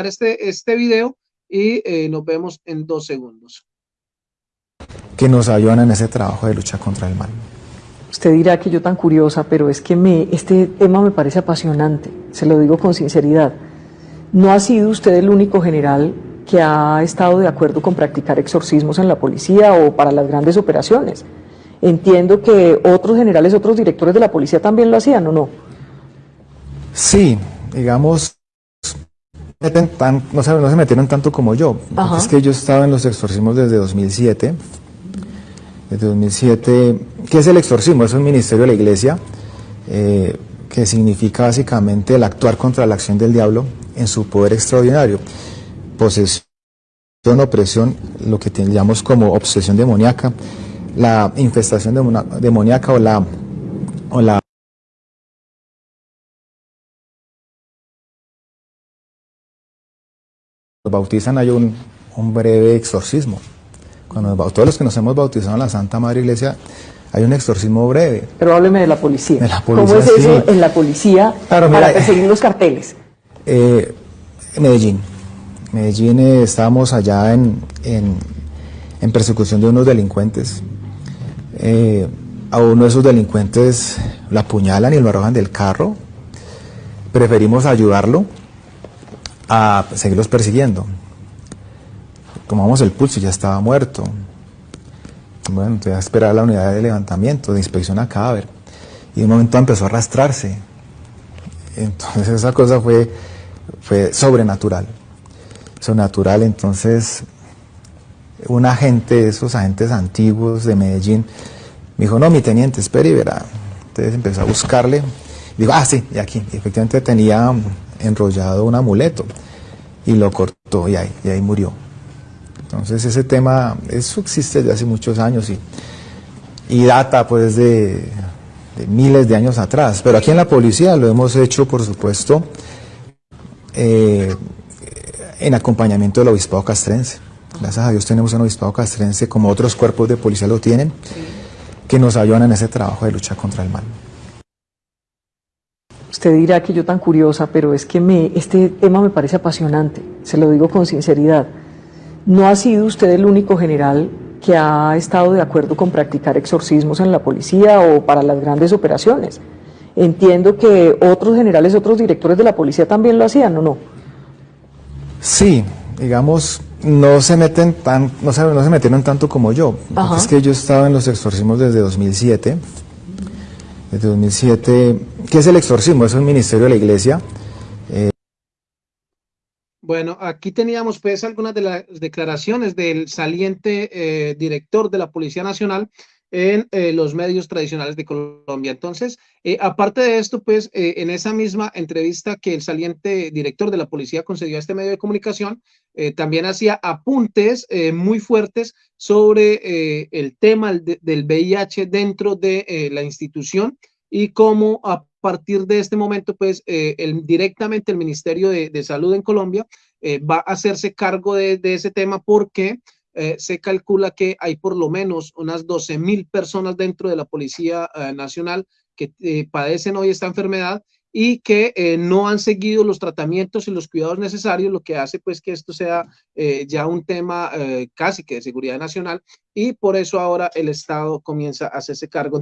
este, este video y eh, nos vemos en dos segundos. Que nos ayudan en ese trabajo de lucha contra el mal. Usted dirá que yo tan curiosa, pero es que me, este tema me parece apasionante, se lo digo con sinceridad. No ha sido usted el único general que ha estado de acuerdo con practicar exorcismos en la policía o para las grandes operaciones. Entiendo que otros generales, otros directores de la policía también lo hacían, ¿o no? Sí, digamos, no, se, no se metieron tanto como yo. Es que yo estaba en los exorcismos desde 2007. Desde 2007, ¿qué es el exorcismo? Es un ministerio de la iglesia eh, que significa básicamente el actuar contra la acción del diablo en su poder extraordinario. Posesión, opresión, lo que llamamos como obsesión demoníaca, la infestación demoníaca o la, o la bautizan hay un, breve exorcismo. Cuando todos los que nos hemos bautizado en la Santa Madre Iglesia, hay un exorcismo breve. Pero hábleme de la policía. De la policía ¿Cómo es eso en la policía para perseguir los carteles? Eh, Medellín. Medellín eh, estábamos allá en, en, persecución de unos delincuentes. Eh, a uno de esos delincuentes lo apuñalan y lo arrojan del carro. Preferimos ayudarlo a seguirlos persiguiendo. Tomamos el pulso y ya estaba muerto. Bueno, entonces a esperar la unidad de levantamiento, de inspección a cadáver. Y de un momento empezó a arrastrarse. Entonces esa cosa fue, fue sobrenatural. Sobrenatural, entonces un agente, esos agentes antiguos de Medellín, me dijo, no, mi teniente, espere y verá. Entonces empezó a buscarle. Digo, ah, sí, y aquí. Y efectivamente tenía enrollado un amuleto y lo cortó y ahí, y ahí murió. Entonces ese tema, eso existe desde hace muchos años y, y data pues de, miles de años atrás. Pero aquí en la policía lo hemos hecho, por supuesto, eh, en acompañamiento del obispado castrense. Gracias a Dios tenemos un obispado castrense, como otros cuerpos de policía lo tienen, que nos ayudan en ese trabajo de lucha contra el mal. Usted dirá que yo tan curiosa, pero es que me, este tema me parece apasionante, se lo digo con sinceridad. No ha sido usted el único general que ha estado de acuerdo con practicar exorcismos en la policía o para las grandes operaciones. Entiendo que otros generales, otros directores de la policía también lo hacían, ¿o no? Sí, digamos, no se meten tan, no se, no se metieron tanto como yo. Es que yo estaba en los exorcismos desde 2007 desde 2007. ¿Qué es el exorcismo? Es un ministerio de la iglesia. Bueno, aquí teníamos pues algunas de las declaraciones del saliente eh, director de la Policía Nacional en eh, los medios tradicionales de Colombia. Entonces, aparte de esto, pues en esa misma entrevista que el saliente director de la policía concedió a este medio de comunicación, también hacía apuntes muy fuertes sobre el tema del VIH dentro de la institución y cómo a partir de este momento, pues directamente el Ministerio de, Salud en Colombia va a hacerse cargo de, de ese tema porque eh, se calcula que hay por lo menos unas 12 mil personas dentro de la Policía eh, Nacional que eh, padecen hoy esta enfermedad y que no han seguido los tratamientos y los cuidados necesarios, lo que hace pues que esto sea ya un tema casi que de seguridad nacional y por eso ahora el Estado comienza a hacerse cargo.